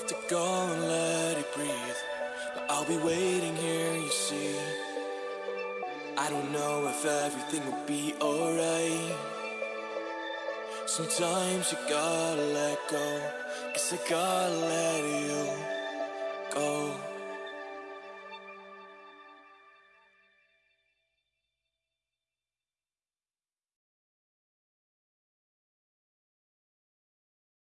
Have to go and let it breathe. But I'll be waiting here, you see. I don't know if everything will be alright. Sometimes you gotta let go. Guess I gotta let you go.